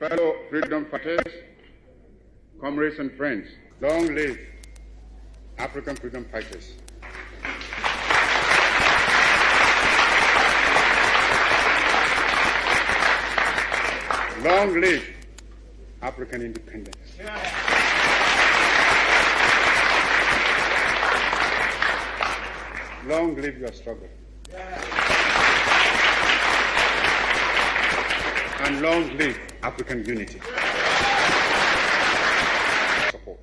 fellow freedom fighters, comrades and friends, long live African freedom fighters. Long live African independence. Long live your struggle. And long live African unity. Support.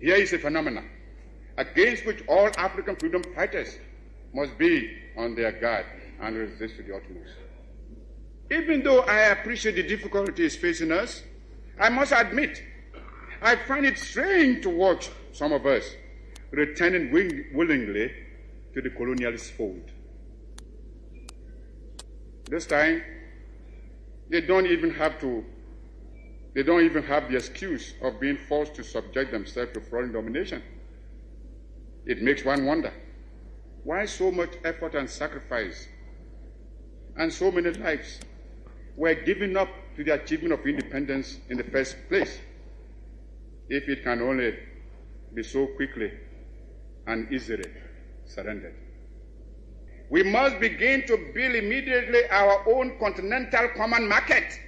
Here is a phenomenon against which all African freedom fighters must be on their guard and resist to the utmost. Even though I appreciate the difficulties facing us, I must admit I find it strange to watch some of us returning willingly to the colonialist fold. This time, they don't even have to, they don't even have the excuse of being forced to subject themselves to foreign domination. It makes one wonder why so much effort and sacrifice and so many lives were given up to the achievement of independence in the first place if it can only be so quickly and easily surrendered. We must begin to build immediately our own continental common market.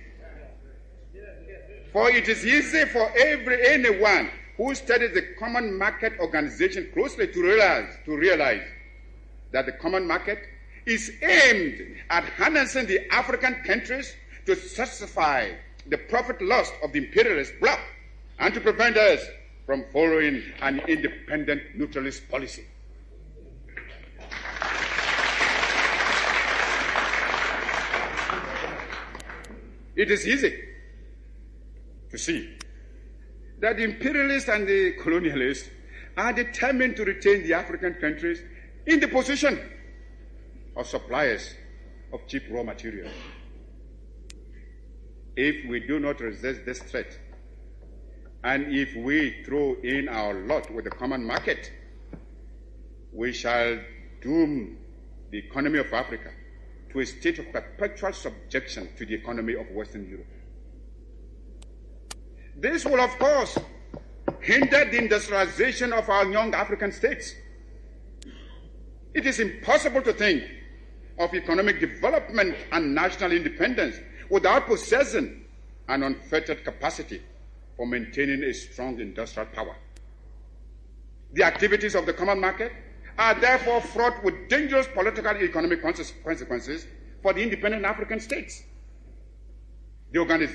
For it is easy for every anyone who studies the common market organization closely to realize, to realize that the common market is aimed at harnessing the African countries to satisfy the profit lust of the imperialist bloc and to prevent us from following an independent neutralist policy. It is easy to see that the imperialists and the colonialists are determined to retain the African countries in the position of suppliers of cheap raw materials. If we do not resist this threat, and if we throw in our lot with the common market, we shall doom the economy of Africa to a state of perpetual subjection to the economy of Western Europe. This will, of course, hinder the industrialization of our young African states. It is impossible to think of economic development and national independence without possessing an unfettered capacity for maintaining a strong industrial power. The activities of the common market are therefore fraught with dangerous political and economic consequences for the independent African states. The,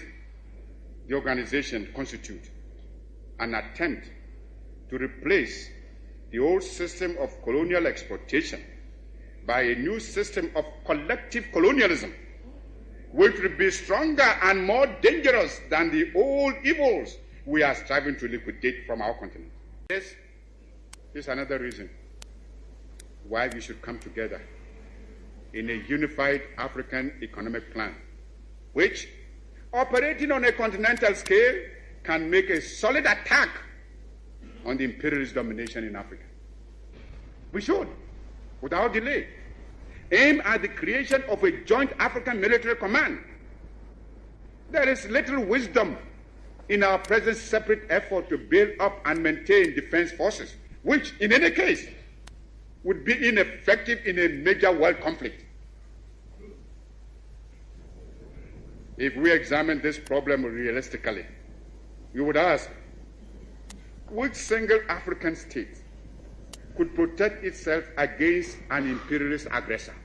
the organization constitutes an attempt to replace the old system of colonial exploitation by a new system of collective colonialism which will be stronger and more dangerous than the old evils we are striving to liquidate from our continent. This is another reason why we should come together in a unified African economic plan, which, operating on a continental scale, can make a solid attack on the imperialist domination in Africa. We should, without delay, aim at the creation of a joint African military command. There is little wisdom in our present separate effort to build up and maintain defense forces, which, in any case, would be ineffective in a major world conflict. If we examine this problem realistically, we would ask which single African state could protect itself against an imperialist aggressor?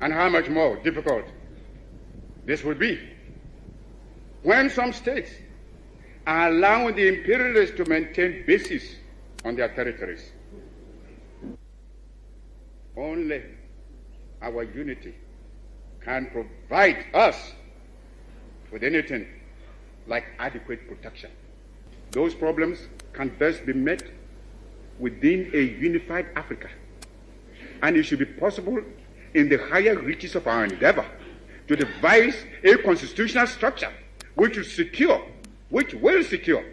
And how much more difficult this would be when some states are allowing the imperialists to maintain bases on their territories. Only our unity can provide us with anything like adequate protection. Those problems can best be met within a unified Africa. And it should be possible in the higher reaches of our endeavor to devise a constitutional structure which will secure, which will secure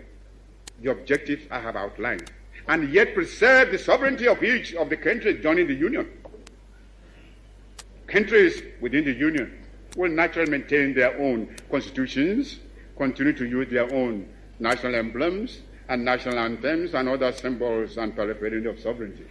the objectives I have outlined, and yet preserve the sovereignty of each of the countries joining the Union. countries within the Union will naturally maintain their own constitutions, continue to use their own national emblems and national anthems and other symbols and paraphernalia of sovereignty.